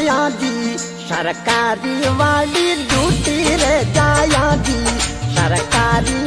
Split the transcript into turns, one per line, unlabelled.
जाया दी सरकारी वाली ड्यूटी रे जाया दी सरकारी